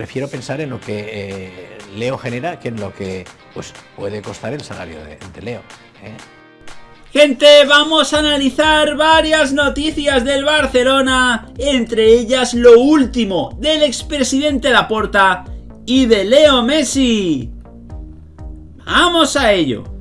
prefiero pensar en lo que eh, Leo genera que en lo que pues, puede costar el salario de, Leo. ¿eh? Gente, vamos a analizar varias noticias del Barcelona, entre ellas lo último del expresidente Laporta y de Leo Messi. ¡Vamos a ello!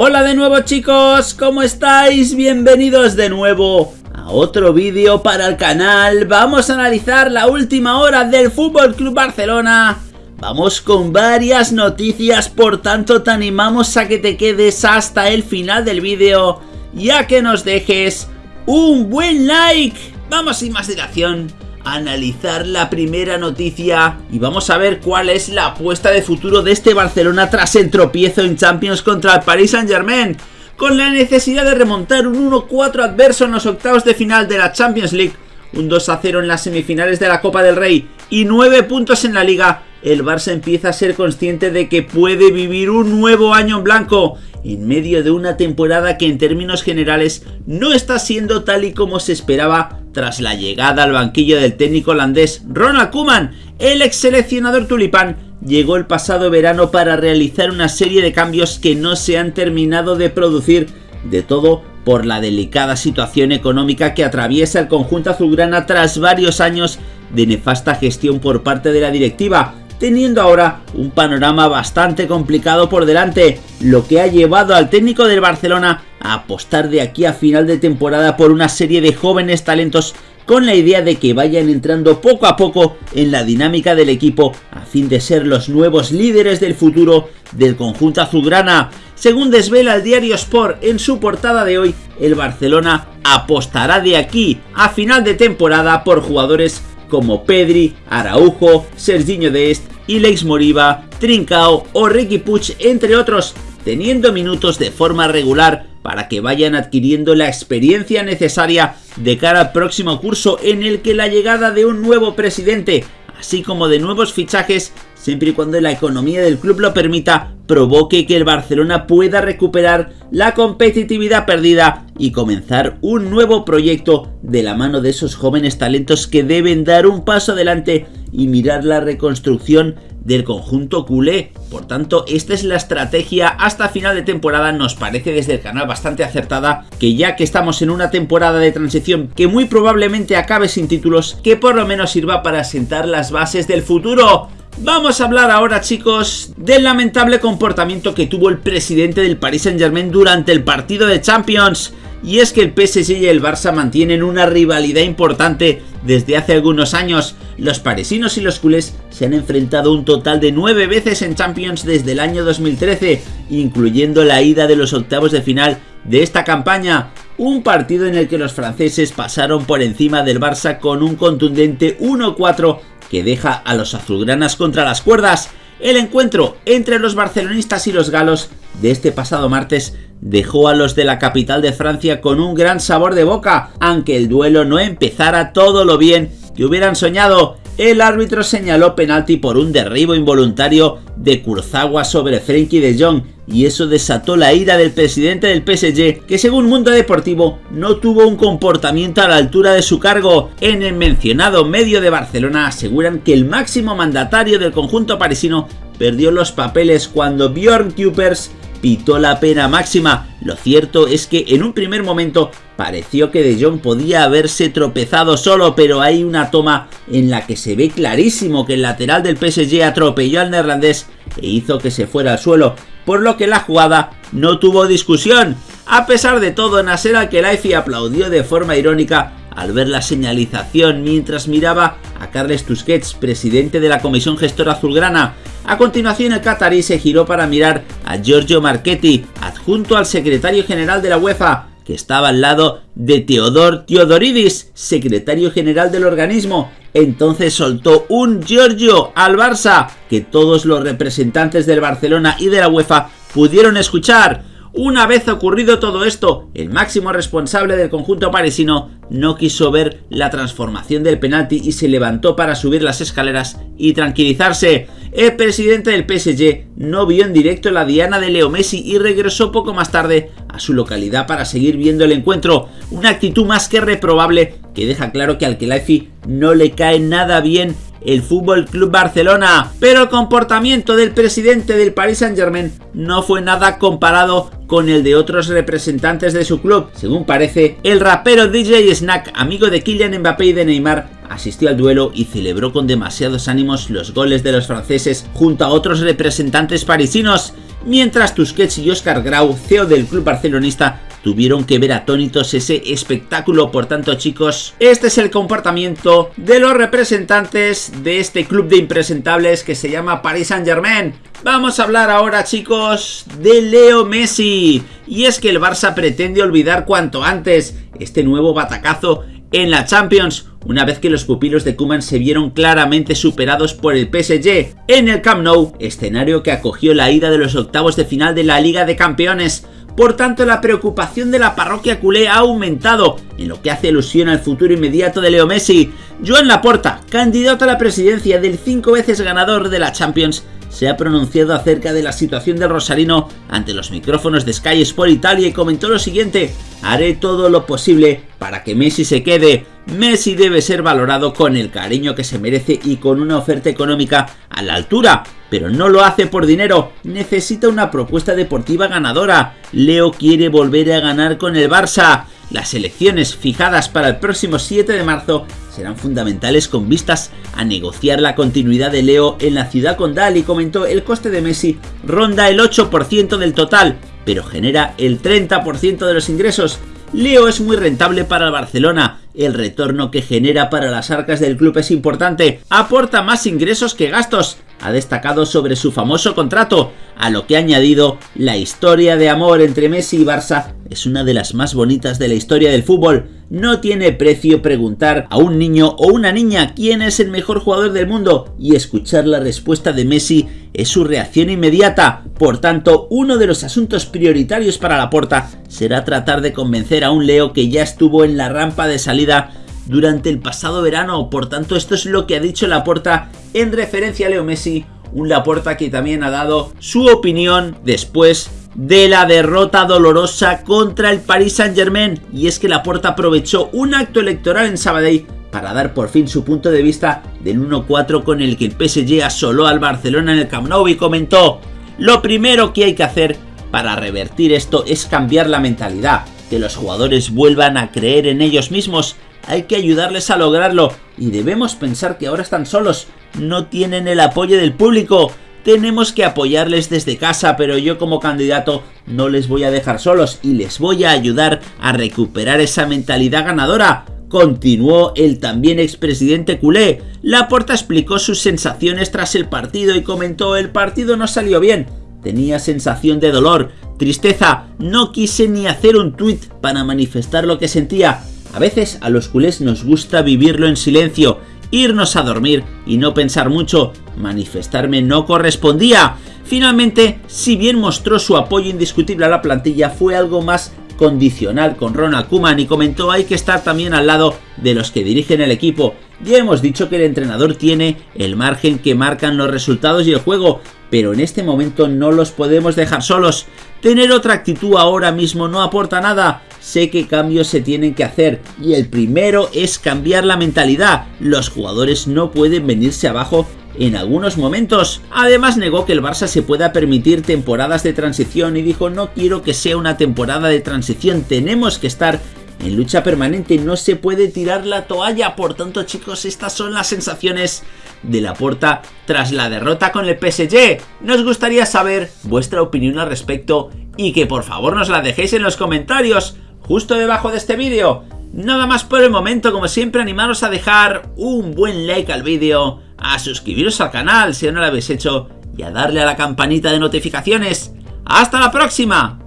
Hola de nuevo chicos, ¿cómo estáis? Bienvenidos de nuevo a otro vídeo para el canal. Vamos a analizar la última hora del Fútbol Club Barcelona. Vamos con varias noticias, por tanto te animamos a que te quedes hasta el final del vídeo y a que nos dejes un buen like. Vamos sin más dilación analizar la primera noticia. Y vamos a ver cuál es la apuesta de futuro de este Barcelona tras el tropiezo en Champions contra el Paris Saint Germain con la necesidad de remontar un 1-4 adverso en los octavos de final de la Champions League, un 2-0 en las semifinales de la Copa del Rey y 9 puntos en la Liga, el Barça empieza a ser consciente de que puede vivir un nuevo año en blanco en medio de una temporada que en términos generales no está siendo tal y como se esperaba tras la llegada al banquillo del técnico holandés Ronald Koeman, el ex seleccionador tulipán llegó el pasado verano para realizar una serie de cambios que no se han terminado de producir, de todo por la delicada situación económica que atraviesa el conjunto azulgrana tras varios años de nefasta gestión por parte de la directiva, teniendo ahora un panorama bastante complicado por delante, lo que ha llevado al técnico del Barcelona a apostar de aquí a final de temporada por una serie de jóvenes talentos con la idea de que vayan entrando poco a poco en la dinámica del equipo a fin de ser los nuevos líderes del futuro del conjunto azulgrana. Según desvela el diario Sport en su portada de hoy, el Barcelona apostará de aquí a final de temporada por jugadores como Pedri, Araujo, Serginho Dest, Ilex Moriba, Trincao o Ricky Puig, entre otros, teniendo minutos de forma regular para que vayan adquiriendo la experiencia necesaria de cara al próximo curso en el que la llegada de un nuevo presidente, así como de nuevos fichajes, siempre y cuando la economía del club lo permita, provoque que el Barcelona pueda recuperar la competitividad perdida y comenzar un nuevo proyecto de la mano de esos jóvenes talentos que deben dar un paso adelante y mirar la reconstrucción del conjunto culé. Por tanto, esta es la estrategia hasta final de temporada, nos parece desde el canal bastante acertada, que ya que estamos en una temporada de transición que muy probablemente acabe sin títulos, que por lo menos sirva para sentar las bases del futuro. Vamos a hablar ahora chicos del lamentable comportamiento que tuvo el presidente del Paris Saint Germain durante el partido de Champions. Y es que el PSG y el Barça mantienen una rivalidad importante desde hace algunos años. Los parisinos y los culés se han enfrentado un total de nueve veces en Champions desde el año 2013, incluyendo la ida de los octavos de final de esta campaña. Un partido en el que los franceses pasaron por encima del Barça con un contundente 1-4 que deja a los azulgranas contra las cuerdas. El encuentro entre los barcelonistas y los galos de este pasado martes dejó a los de la capital de Francia con un gran sabor de boca, aunque el duelo no empezara todo lo bien que hubieran soñado. El árbitro señaló penalti por un derribo involuntario de Kurzawa sobre Frenkie de Jong y eso desató la ira del presidente del PSG que según Mundo Deportivo no tuvo un comportamiento a la altura de su cargo. En el mencionado medio de Barcelona aseguran que el máximo mandatario del conjunto parisino perdió los papeles cuando Bjorn Kupers pitó la pena máxima. Lo cierto es que en un primer momento pareció que De Jong podía haberse tropezado solo, pero hay una toma en la que se ve clarísimo que el lateral del PSG atropelló al neerlandés e hizo que se fuera al suelo, por lo que la jugada no tuvo discusión. A pesar de todo, Nasser Al-Khelaifi aplaudió de forma irónica al ver la señalización mientras miraba a Carles Tusquets, presidente de la Comisión Gestora Azulgrana. A continuación el catarí se giró para mirar a Giorgio Marchetti, adjunto al secretario general de la UEFA, que estaba al lado de Teodor Teodoridis, secretario general del organismo. Entonces soltó un Giorgio al Barça, que todos los representantes del Barcelona y de la UEFA pudieron escuchar. Una vez ocurrido todo esto, el máximo responsable del conjunto parisino no quiso ver la transformación del penalti y se levantó para subir las escaleras y tranquilizarse. El presidente del PSG no vio en directo la diana de Leo Messi y regresó poco más tarde a su localidad para seguir viendo el encuentro, una actitud más que reprobable que deja claro que al Khelaifi no le cae nada bien el Fútbol Club Barcelona, pero el comportamiento del presidente del Paris Saint-Germain no fue nada comparado con el de otros representantes de su club. Según parece, el rapero DJ Snack, amigo de Kylian Mbappé y de Neymar, asistió al duelo y celebró con demasiados ánimos los goles de los franceses junto a otros representantes parisinos, mientras Tusquets y Oscar Grau, CEO del club barcelonista, tuvieron que ver atónitos ese espectáculo. Por tanto, chicos, este es el comportamiento de los representantes de este club de impresentables que se llama Paris Saint Germain. Vamos a hablar ahora, chicos, de Leo Messi. Y es que el Barça pretende olvidar cuanto antes este nuevo batacazo en la Champions, una vez que los pupilos de Kuman se vieron claramente superados por el PSG en el Camp Nou, escenario que acogió la ida de los octavos de final de la Liga de Campeones. Por tanto, la preocupación de la parroquia culé ha aumentado, en lo que hace alusión al futuro inmediato de Leo Messi. Joan Laporta, candidato a la presidencia del cinco veces ganador de la Champions, se ha pronunciado acerca de la situación del Rosarino ante los micrófonos de Sky Sport Italia y comentó lo siguiente, haré todo lo posible para que Messi se quede, Messi debe ser valorado con el cariño que se merece y con una oferta económica a la altura, pero no lo hace por dinero, necesita una propuesta deportiva ganadora, Leo quiere volver a ganar con el Barça, las elecciones fijadas para el próximo 7 de marzo serán fundamentales con vistas a negociar la continuidad de Leo en la ciudad condal y comentó el coste de Messi ronda el 8% del total, pero genera el 30% de los ingresos. Leo es muy rentable para el Barcelona, el retorno que genera para las arcas del club es importante, aporta más ingresos que gastos, ha destacado sobre su famoso contrato, a lo que ha añadido la historia de amor entre Messi y Barça es una de las más bonitas de la historia del fútbol. No tiene precio preguntar a un niño o una niña quién es el mejor jugador del mundo y escuchar la respuesta de Messi es su reacción inmediata. Por tanto, uno de los asuntos prioritarios para la porta será tratar de convencer a un Leo que ya estuvo en la rampa de salida durante el pasado verano. Por tanto, esto es lo que ha dicho Laporta en referencia a Leo Messi. Un Laporta que también ha dado su opinión después de la derrota dolorosa contra el Paris Saint Germain. Y es que Laporta aprovechó un acto electoral en Sabadell para dar por fin su punto de vista del 1-4 con el que el PSG asoló al Barcelona en el Camp Nou y comentó Lo primero que hay que hacer para revertir esto es cambiar la mentalidad, que los jugadores vuelvan a creer en ellos mismos hay que ayudarles a lograrlo y debemos pensar que ahora están solos, no tienen el apoyo del público. Tenemos que apoyarles desde casa, pero yo como candidato no les voy a dejar solos y les voy a ayudar a recuperar esa mentalidad ganadora. Continuó el también expresidente culé. Laporta explicó sus sensaciones tras el partido y comentó el partido no salió bien. Tenía sensación de dolor, tristeza, no quise ni hacer un tuit para manifestar lo que sentía. A veces a los culés nos gusta vivirlo en silencio, irnos a dormir y no pensar mucho. Manifestarme no correspondía. Finalmente, si bien mostró su apoyo indiscutible a la plantilla, fue algo más condicional con Ronald Koeman y comentó hay que estar también al lado de los que dirigen el equipo. Ya hemos dicho que el entrenador tiene el margen que marcan los resultados y el juego, pero en este momento no los podemos dejar solos. Tener otra actitud ahora mismo no aporta nada sé que cambios se tienen que hacer y el primero es cambiar la mentalidad. Los jugadores no pueden venirse abajo en algunos momentos. Además negó que el Barça se pueda permitir temporadas de transición y dijo no quiero que sea una temporada de transición, tenemos que estar en lucha permanente, no se puede tirar la toalla. Por tanto, chicos, estas son las sensaciones de la puerta tras la derrota con el PSG. Nos gustaría saber vuestra opinión al respecto y que por favor nos la dejéis en los comentarios justo debajo de este vídeo. Nada más por el momento, como siempre animaros a dejar un buen like al vídeo, a suscribiros al canal si no lo habéis hecho y a darle a la campanita de notificaciones. ¡Hasta la próxima!